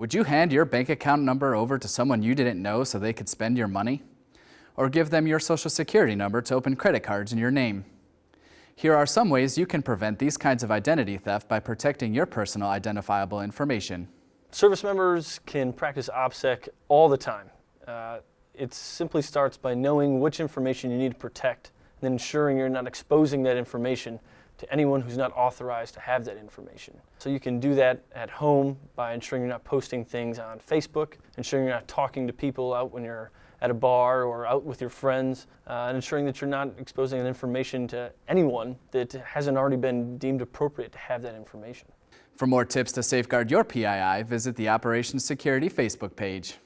Would you hand your bank account number over to someone you didn't know so they could spend your money? Or give them your social security number to open credit cards in your name? Here are some ways you can prevent these kinds of identity theft by protecting your personal identifiable information. Service members can practice OPSEC all the time. Uh, it simply starts by knowing which information you need to protect and ensuring you're not exposing that information to anyone who's not authorized to have that information. So you can do that at home by ensuring you're not posting things on Facebook, ensuring you're not talking to people out when you're at a bar or out with your friends, uh, and ensuring that you're not exposing that information to anyone that hasn't already been deemed appropriate to have that information. For more tips to safeguard your PII, visit the Operations Security Facebook page.